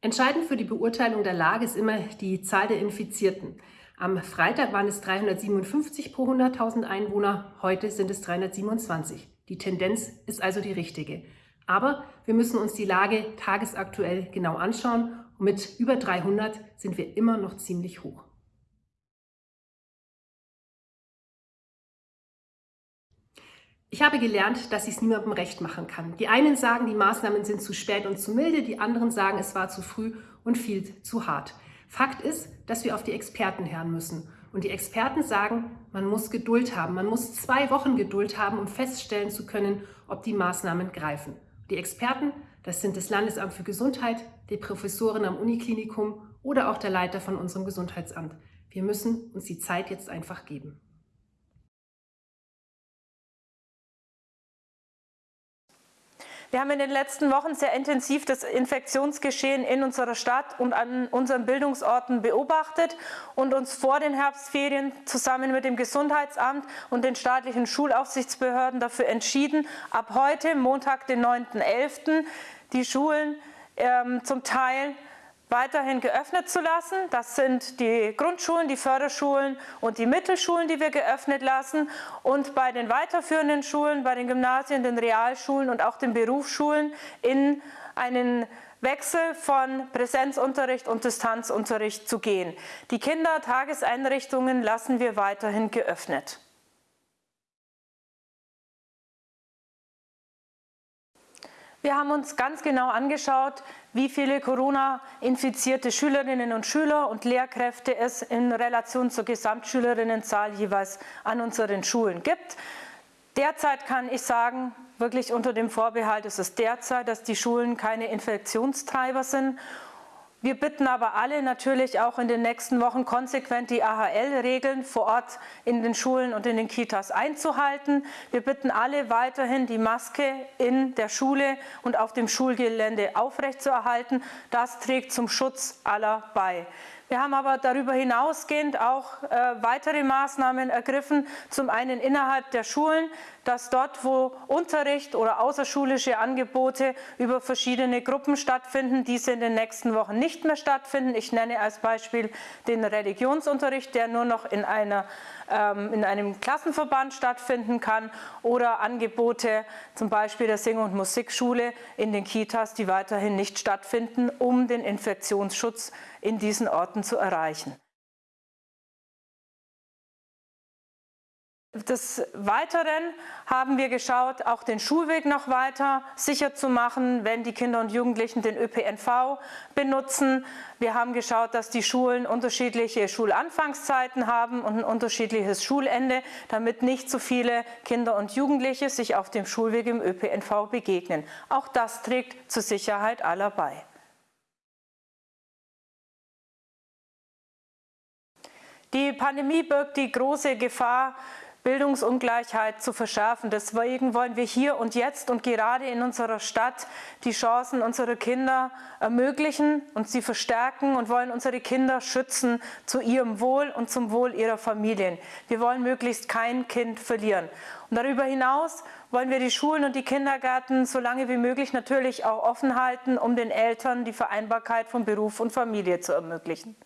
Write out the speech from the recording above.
Entscheidend für die Beurteilung der Lage ist immer die Zahl der Infizierten. Am Freitag waren es 357 pro 100.000 Einwohner, heute sind es 327. Die Tendenz ist also die richtige. Aber wir müssen uns die Lage tagesaktuell genau anschauen und mit über 300 sind wir immer noch ziemlich hoch. Ich habe gelernt, dass ich es niemandem recht machen kann. Die einen sagen, die Maßnahmen sind zu spät und zu milde, die anderen sagen, es war zu früh und viel zu hart. Fakt ist, dass wir auf die Experten hören müssen. Und die Experten sagen, man muss Geduld haben. Man muss zwei Wochen Geduld haben, um feststellen zu können, ob die Maßnahmen greifen. Die Experten, das sind das Landesamt für Gesundheit, die Professoren am Uniklinikum oder auch der Leiter von unserem Gesundheitsamt. Wir müssen uns die Zeit jetzt einfach geben. Wir haben in den letzten Wochen sehr intensiv das Infektionsgeschehen in unserer Stadt und an unseren Bildungsorten beobachtet und uns vor den Herbstferien zusammen mit dem Gesundheitsamt und den staatlichen Schulaufsichtsbehörden dafür entschieden, ab heute, Montag, den 9.11., die Schulen ähm, zum Teil weiterhin geöffnet zu lassen. Das sind die Grundschulen, die Förderschulen und die Mittelschulen, die wir geöffnet lassen. Und bei den weiterführenden Schulen, bei den Gymnasien, den Realschulen und auch den Berufsschulen in einen Wechsel von Präsenzunterricht und Distanzunterricht zu gehen. Die Kindertageseinrichtungen lassen wir weiterhin geöffnet. Wir haben uns ganz genau angeschaut, wie viele Corona-infizierte Schülerinnen und Schüler und Lehrkräfte es in Relation zur Gesamtschülerinnenzahl jeweils an unseren Schulen gibt. Derzeit kann ich sagen, wirklich unter dem Vorbehalt ist es derzeit, dass die Schulen keine Infektionstreiber sind wir bitten aber alle natürlich auch in den nächsten Wochen konsequent die AHL-Regeln vor Ort in den Schulen und in den Kitas einzuhalten. Wir bitten alle weiterhin die Maske in der Schule und auf dem Schulgelände aufrechtzuerhalten. Das trägt zum Schutz aller bei. Wir haben aber darüber hinausgehend auch äh, weitere Maßnahmen ergriffen, zum einen innerhalb der Schulen, dass dort, wo Unterricht oder außerschulische Angebote über verschiedene Gruppen stattfinden, diese in den nächsten Wochen nicht mehr stattfinden. Ich nenne als Beispiel den Religionsunterricht, der nur noch in, einer, ähm, in einem Klassenverband stattfinden kann oder Angebote zum Beispiel der Sing- und Musikschule in den Kitas, die weiterhin nicht stattfinden, um den Infektionsschutz in diesen Orten zu erreichen. Des Weiteren haben wir geschaut, auch den Schulweg noch weiter sicher zu machen, wenn die Kinder und Jugendlichen den ÖPNV benutzen. Wir haben geschaut, dass die Schulen unterschiedliche Schulanfangszeiten haben und ein unterschiedliches Schulende, damit nicht so viele Kinder und Jugendliche sich auf dem Schulweg im ÖPNV begegnen. Auch das trägt zur Sicherheit aller bei. Die Pandemie birgt die große Gefahr, Bildungsungleichheit zu verschärfen. Deswegen wollen wir hier und jetzt und gerade in unserer Stadt die Chancen unserer Kinder ermöglichen und sie verstärken und wollen unsere Kinder schützen zu ihrem Wohl und zum Wohl ihrer Familien. Wir wollen möglichst kein Kind verlieren. Und darüber hinaus wollen wir die Schulen und die Kindergärten so lange wie möglich natürlich auch offen halten, um den Eltern die Vereinbarkeit von Beruf und Familie zu ermöglichen.